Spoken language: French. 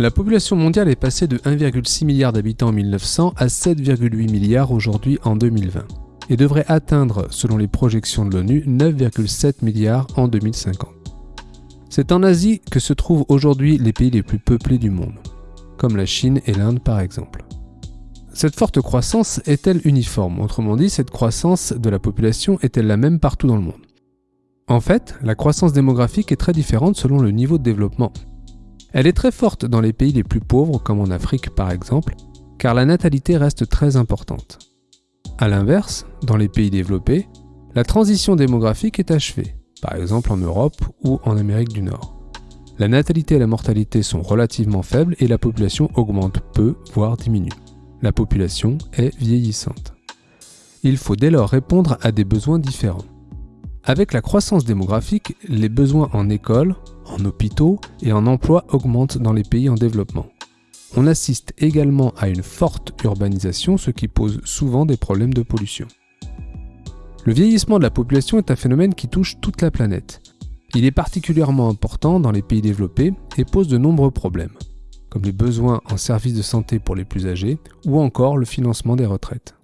La population mondiale est passée de 1,6 milliard d'habitants en 1900 à 7,8 milliards aujourd'hui en 2020 et devrait atteindre, selon les projections de l'ONU, 9,7 milliards en 2050. C'est en Asie que se trouvent aujourd'hui les pays les plus peuplés du monde, comme la Chine et l'Inde par exemple. Cette forte croissance est-elle uniforme? Autrement dit, cette croissance de la population est-elle la même partout dans le monde? En fait, la croissance démographique est très différente selon le niveau de développement. Elle est très forte dans les pays les plus pauvres, comme en Afrique par exemple, car la natalité reste très importante. A l'inverse, dans les pays développés, la transition démographique est achevée, par exemple en Europe ou en Amérique du Nord. La natalité et la mortalité sont relativement faibles et la population augmente peu, voire diminue. La population est vieillissante. Il faut dès lors répondre à des besoins différents. Avec la croissance démographique, les besoins en écoles, en hôpitaux et en emploi augmentent dans les pays en développement. On assiste également à une forte urbanisation, ce qui pose souvent des problèmes de pollution. Le vieillissement de la population est un phénomène qui touche toute la planète. Il est particulièrement important dans les pays développés et pose de nombreux problèmes, comme les besoins en services de santé pour les plus âgés ou encore le financement des retraites.